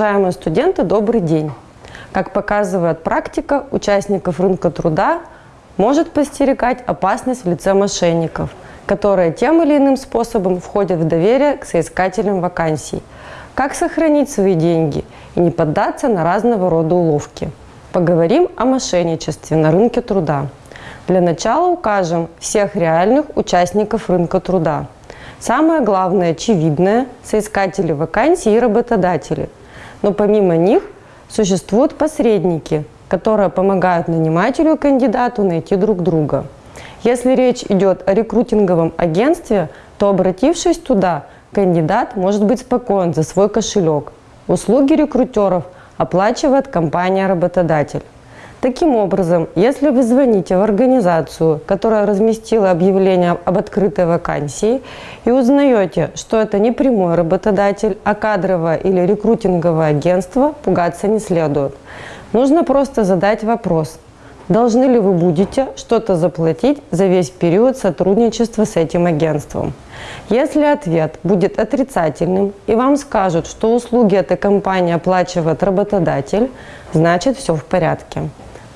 уважаемые студенты, добрый день. Как показывает практика, участников рынка труда может постерегать опасность в лице мошенников, которые тем или иным способом входят в доверие к соискателям вакансий. Как сохранить свои деньги и не поддаться на разного рода уловки. Поговорим о мошенничестве на рынке труда. Для начала укажем всех реальных участников рынка труда. Самое главное, очевидное – соискатели вакансий и работодатели. Но помимо них существуют посредники, которые помогают нанимателю и кандидату найти друг друга. Если речь идет о рекрутинговом агентстве, то обратившись туда, кандидат может быть спокоен за свой кошелек. Услуги рекрутеров оплачивает компания-работодатель. Таким образом, если вы звоните в организацию, которая разместила объявление об открытой вакансии, и узнаете, что это не прямой работодатель, а кадровое или рекрутинговое агентство, пугаться не следует. Нужно просто задать вопрос, должны ли вы будете что-то заплатить за весь период сотрудничества с этим агентством. Если ответ будет отрицательным и вам скажут, что услуги этой компании оплачивает работодатель, значит все в порядке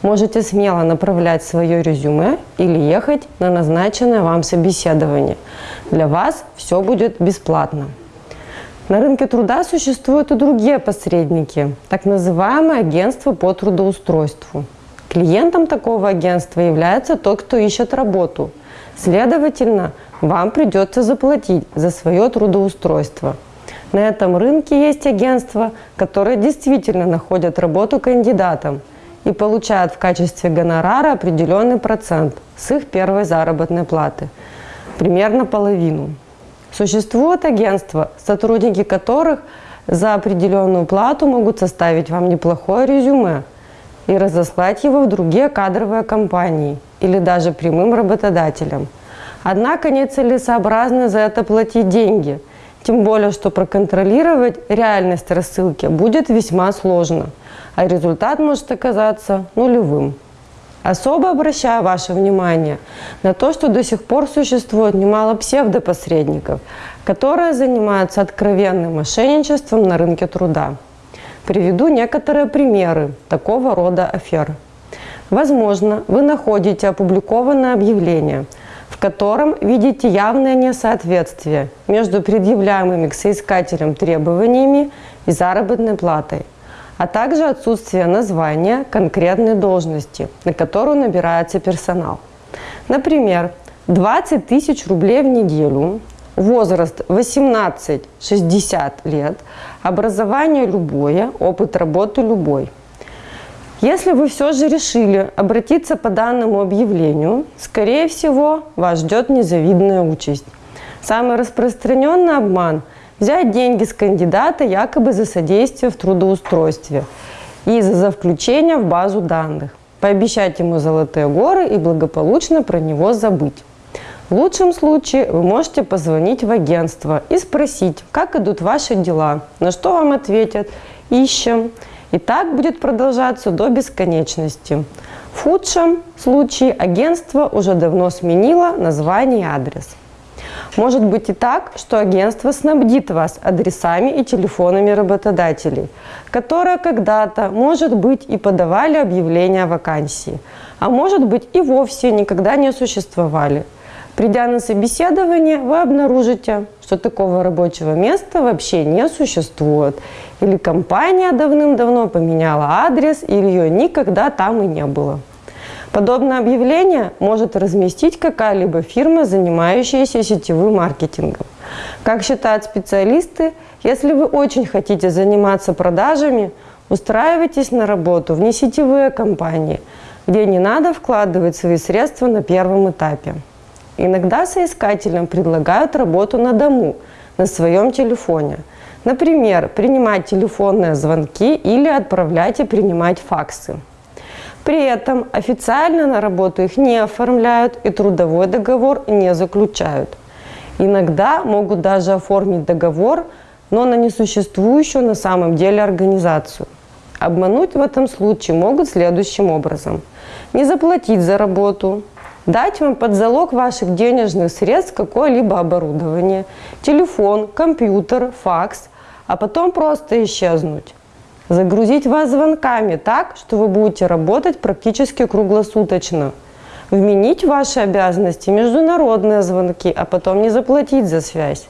можете смело направлять свое резюме или ехать на назначенное вам собеседование. Для вас все будет бесплатно. На рынке труда существуют и другие посредники, так называемые агентства по трудоустройству. Клиентом такого агентства является тот, кто ищет работу. Следовательно, вам придется заплатить за свое трудоустройство. На этом рынке есть агентства, которые действительно находят работу кандидатам – и получают в качестве гонорара определенный процент с их первой заработной платы, примерно половину. Существуют агентства, сотрудники которых за определенную плату могут составить вам неплохое резюме и разослать его в другие кадровые компании или даже прямым работодателям. Однако нецелесообразно за это платить деньги, тем более, что проконтролировать реальность рассылки будет весьма сложно – а результат может оказаться нулевым. Особо обращаю ваше внимание на то, что до сих пор существует немало псевдопосредников, которые занимаются откровенным мошенничеством на рынке труда. Приведу некоторые примеры такого рода афер. Возможно, вы находите опубликованное объявление, котором видите явное несоответствие между предъявляемыми к соискателям требованиями и заработной платой а также отсутствие названия конкретной должности, на которую набирается персонал. Например, 20 тысяч рублей в неделю, возраст 18-60 лет, образование любое, опыт работы любой. Если вы все же решили обратиться по данному объявлению, скорее всего, вас ждет незавидная участь. Самый распространенный обман – взять деньги с кандидата якобы за содействие в трудоустройстве и за включение в базу данных, пообещать ему золотые горы и благополучно про него забыть. В лучшем случае вы можете позвонить в агентство и спросить, как идут ваши дела, на что вам ответят «ищем». И так будет продолжаться до бесконечности. В худшем случае агентство уже давно сменило название и адрес. Может быть и так, что агентство снабдит вас адресами и телефонами работодателей, которые когда-то, может быть, и подавали объявление о вакансии, а может быть и вовсе никогда не существовали. Придя на собеседование, вы обнаружите, что такого рабочего места вообще не существует. Или компания давным-давно поменяла адрес, или ее никогда там и не было. Подобное объявление может разместить какая-либо фирма, занимающаяся сетевым маркетингом. Как считают специалисты, если вы очень хотите заниматься продажами, устраивайтесь на работу в несетевые компании, где не надо вкладывать свои средства на первом этапе. Иногда соискателям предлагают работу на дому, на своем телефоне. Например, принимать телефонные звонки или отправлять и принимать факсы. При этом официально на работу их не оформляют и трудовой договор не заключают. Иногда могут даже оформить договор, но на несуществующую на самом деле организацию. Обмануть в этом случае могут следующим образом. Не заплатить за работу, дать вам под залог ваших денежных средств какое-либо оборудование, телефон, компьютер, факс, а потом просто исчезнуть. загрузить вас звонками так, что вы будете работать практически круглосуточно, вменить ваши обязанности международные звонки, а потом не заплатить за связь.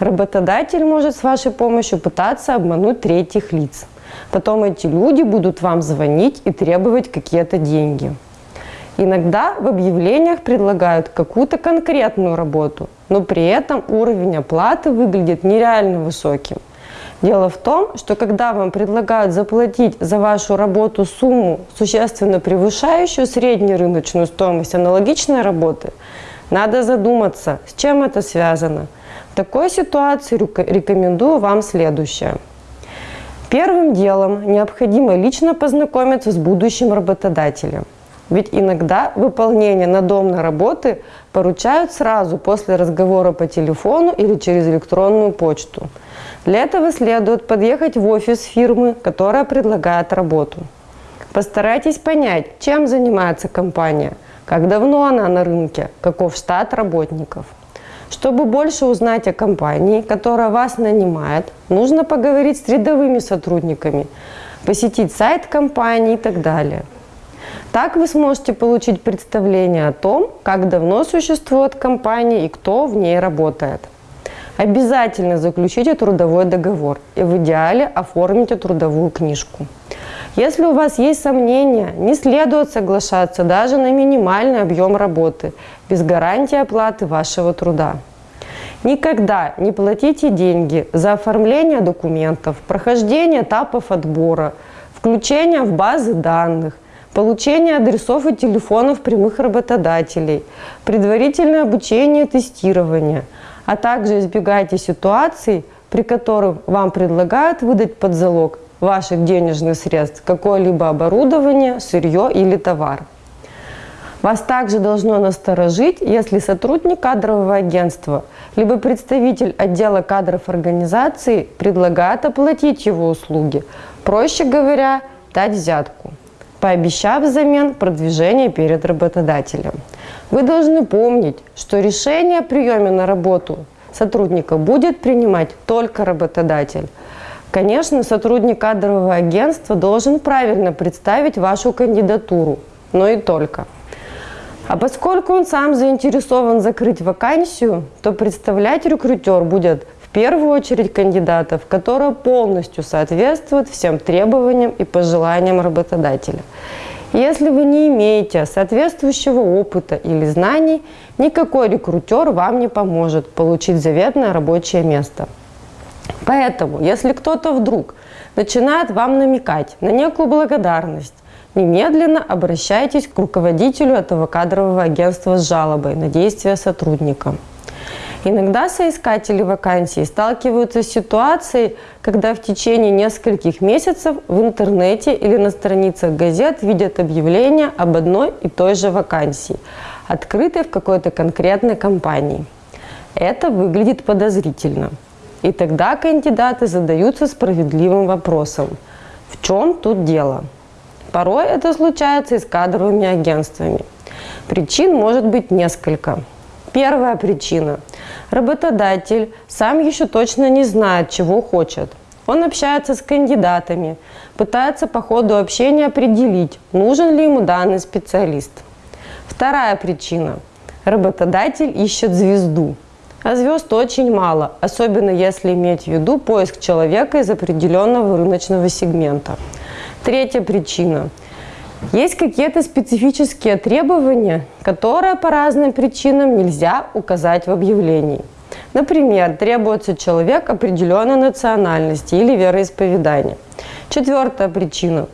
Работодатель может с вашей помощью пытаться обмануть третьих лиц. Потом эти люди будут вам звонить и требовать какие-то деньги. Иногда в объявлениях предлагают какую-то конкретную работу, но при этом уровень оплаты выглядит нереально высоким. Дело в том, что когда вам предлагают заплатить за вашу работу сумму, существенно превышающую среднюю рыночную стоимость аналогичной работы, надо задуматься, с чем это связано. В такой ситуации рекомендую вам следующее. Первым делом необходимо лично познакомиться с будущим работодателем. Ведь иногда выполнение надомной работы поручают сразу после разговора по телефону или через электронную почту. Для этого следует подъехать в офис фирмы, которая предлагает работу. Постарайтесь понять, чем занимается компания, как давно она на рынке, каков штат работников. Чтобы больше узнать о компании, которая вас нанимает, нужно поговорить с рядовыми сотрудниками, посетить сайт компании и так далее – так вы сможете получить представление о том, как давно существует компания и кто в ней работает. Обязательно заключите трудовой договор и в идеале оформите трудовую книжку. Если у вас есть сомнения, не следует соглашаться даже на минимальный объем работы, без гарантии оплаты вашего труда. Никогда не платите деньги за оформление документов, прохождение этапов отбора, включение в базы данных, получение адресов и телефонов прямых работодателей, предварительное обучение и тестирование, а также избегайте ситуаций, при которых вам предлагают выдать под залог ваших денежных средств какое-либо оборудование, сырье или товар. Вас также должно насторожить, если сотрудник кадрового агентства либо представитель отдела кадров организации предлагает оплатить его услуги, проще говоря, дать взятку пообещав взамен продвижение перед работодателем. Вы должны помнить, что решение о приеме на работу сотрудника будет принимать только работодатель. Конечно, сотрудник кадрового агентства должен правильно представить вашу кандидатуру, но и только. А поскольку он сам заинтересован закрыть вакансию, то представлять рекрутер будет первую очередь кандидатов, которые полностью соответствуют всем требованиям и пожеланиям работодателя. Если вы не имеете соответствующего опыта или знаний, никакой рекрутер вам не поможет получить заветное рабочее место. Поэтому, если кто-то вдруг начинает вам намекать на некую благодарность, немедленно обращайтесь к руководителю этого кадрового агентства с жалобой на действия сотрудника. Иногда соискатели вакансий сталкиваются с ситуацией, когда в течение нескольких месяцев в интернете или на страницах газет видят объявление об одной и той же вакансии, открытой в какой-то конкретной компании. Это выглядит подозрительно. И тогда кандидаты задаются справедливым вопросом, в чем тут дело? Порой это случается и с кадровыми агентствами. Причин может быть несколько. Первая причина – Работодатель сам еще точно не знает, чего хочет. Он общается с кандидатами, пытается по ходу общения определить, нужен ли ему данный специалист. Вторая причина. Работодатель ищет звезду. А звезд очень мало, особенно если иметь в виду поиск человека из определенного рыночного сегмента. Третья причина – есть какие-то специфические требования, которые по разным причинам нельзя указать в объявлении. Например, требуется человек определенной национальности или вероисповедания. Четвертая причина.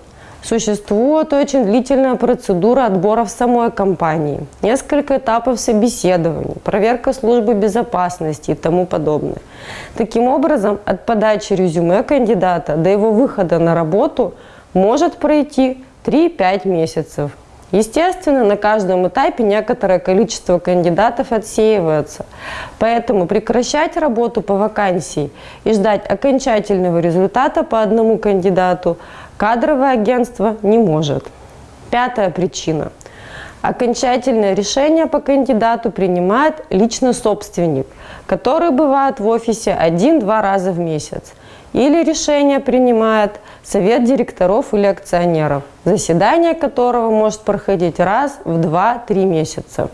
Существует очень длительная процедура отбора в самой компании, несколько этапов собеседований, проверка службы безопасности и тому подобное. Таким образом, от подачи резюме кандидата до его выхода на работу может пройти 3-5 месяцев. Естественно, на каждом этапе некоторое количество кандидатов отсеивается. Поэтому прекращать работу по вакансии и ждать окончательного результата по одному кандидату кадровое агентство не может. Пятая причина. Окончательное решение по кандидату принимает лично собственник, который бывает в офисе один-два раза в месяц. или решение принимает совет директоров или акционеров, заседание которого может проходить раз в 2-3 месяца.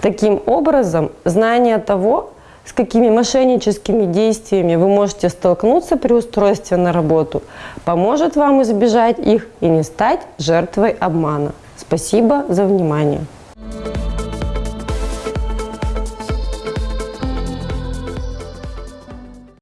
Таким образом, знание того, с какими мошенническими действиями вы можете столкнуться при устройстве на работу, поможет вам избежать их и не стать жертвой обмана. Спасибо за внимание.